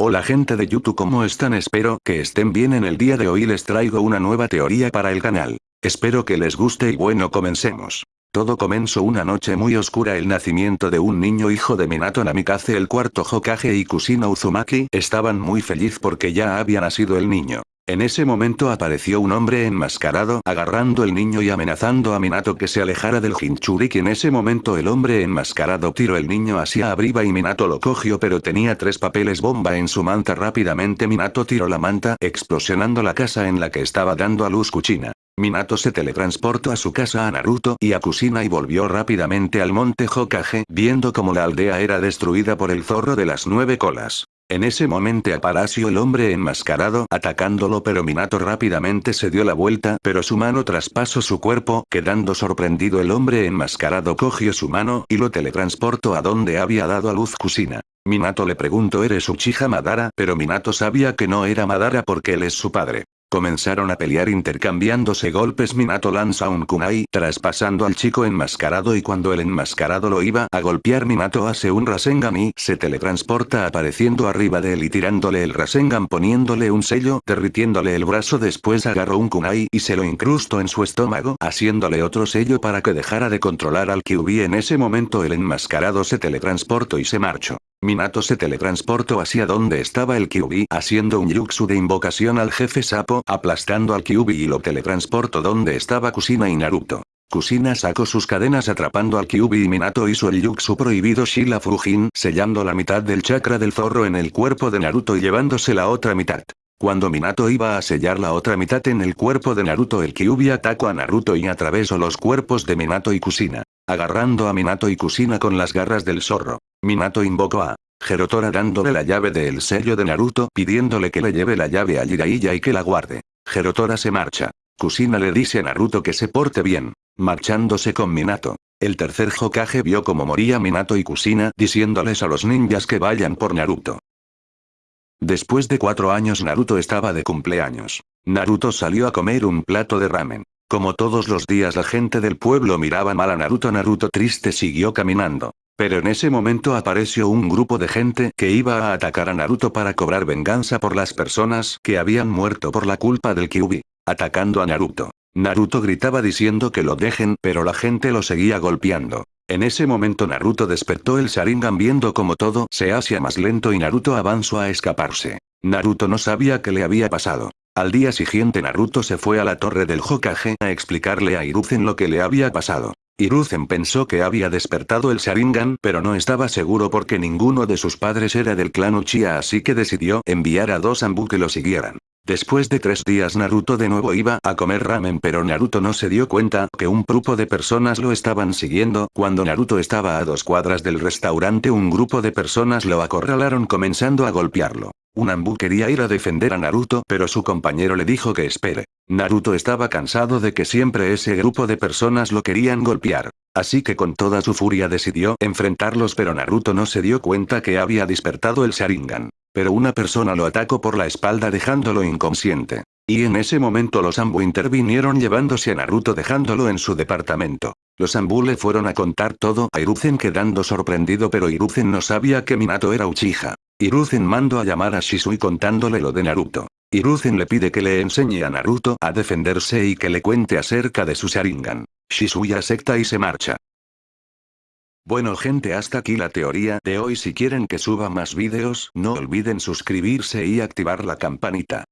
Hola gente de YouTube ¿cómo están? Espero que estén bien en el día de hoy les traigo una nueva teoría para el canal. Espero que les guste y bueno comencemos. Todo comenzó una noche muy oscura el nacimiento de un niño hijo de Minato Namikaze el cuarto Hokage y Kusina Uzumaki estaban muy feliz porque ya había nacido el niño. En ese momento apareció un hombre enmascarado agarrando el niño y amenazando a Minato que se alejara del Jinchuriki. En ese momento el hombre enmascarado tiró el niño hacia arriba y Minato lo cogió pero tenía tres papeles bomba en su manta. Rápidamente Minato tiró la manta explosionando la casa en la que estaba dando a luz Kuchina. Minato se teletransportó a su casa a Naruto y a Kusina y volvió rápidamente al monte Hokage viendo como la aldea era destruida por el zorro de las nueve colas. En ese momento apareció el hombre enmascarado atacándolo pero Minato rápidamente se dio la vuelta pero su mano traspasó su cuerpo quedando sorprendido el hombre enmascarado cogió su mano y lo teletransportó a donde había dado a luz Kusina. Minato le preguntó ¿eres Uchiha Madara? Pero Minato sabía que no era Madara porque él es su padre. Comenzaron a pelear intercambiándose golpes. Minato lanza un kunai traspasando al chico enmascarado y cuando el enmascarado lo iba a golpear Minato hace un Rasengan y se teletransporta apareciendo arriba de él y tirándole el Rasengan poniéndole un sello derritiéndole el brazo. Después agarró un kunai y se lo incrustó en su estómago haciéndole otro sello para que dejara de controlar al Kyuubi en ese momento. El enmascarado se teletransportó y se marchó. Minato se teletransportó hacia donde estaba el Kyuubi haciendo un jutsu de invocación al jefe sapo aplastando al Kyuubi y lo teletransportó donde estaba Kusina y Naruto. Kusina sacó sus cadenas atrapando al Kyuubi y Minato hizo el jutsu prohibido Shila Fujin sellando la mitad del chakra del zorro en el cuerpo de Naruto y llevándose la otra mitad. Cuando Minato iba a sellar la otra mitad en el cuerpo de Naruto el Kyuubi atacó a Naruto y atravesó los cuerpos de Minato y Kusina. Agarrando a Minato y Kusina con las garras del zorro. Minato invocó a Gerotora dándole la llave del sello de Naruto pidiéndole que le lleve la llave a Jiraiya y que la guarde. Gerotora se marcha. Kusina le dice a Naruto que se porte bien, marchándose con Minato. El tercer Hokage vio cómo moría Minato y Kusina diciéndoles a los ninjas que vayan por Naruto. Después de cuatro años Naruto estaba de cumpleaños. Naruto salió a comer un plato de ramen. Como todos los días la gente del pueblo miraba mal a Naruto Naruto triste siguió caminando. Pero en ese momento apareció un grupo de gente que iba a atacar a Naruto para cobrar venganza por las personas que habían muerto por la culpa del Kyuubi. Atacando a Naruto. Naruto gritaba diciendo que lo dejen pero la gente lo seguía golpeando. En ese momento Naruto despertó el Sharingan viendo como todo se hacía más lento y Naruto avanzó a escaparse. Naruto no sabía qué le había pasado. Al día siguiente Naruto se fue a la torre del Hokage a explicarle a Hiruzen lo que le había pasado. Hiruzen pensó que había despertado el Sharingan pero no estaba seguro porque ninguno de sus padres era del clan Uchiha así que decidió enviar a dos Ambu que lo siguieran. Después de tres días Naruto de nuevo iba a comer ramen pero Naruto no se dio cuenta que un grupo de personas lo estaban siguiendo. Cuando Naruto estaba a dos cuadras del restaurante un grupo de personas lo acorralaron comenzando a golpearlo. Un Ambu quería ir a defender a Naruto pero su compañero le dijo que espere. Naruto estaba cansado de que siempre ese grupo de personas lo querían golpear. Así que con toda su furia decidió enfrentarlos pero Naruto no se dio cuenta que había despertado el Sharingan. Pero una persona lo atacó por la espalda dejándolo inconsciente. Y en ese momento los Ambu intervinieron llevándose a Naruto dejándolo en su departamento. Los Ambu le fueron a contar todo a Hiruzen quedando sorprendido pero Hiruzen no sabía que Minato era Uchiha. Hiruzen mandó a llamar a Shisui contándole lo de Naruto. Hiruzen le pide que le enseñe a Naruto a defenderse y que le cuente acerca de su Sharingan. Shisui acepta y se marcha. Bueno gente hasta aquí la teoría de hoy si quieren que suba más vídeos no olviden suscribirse y activar la campanita.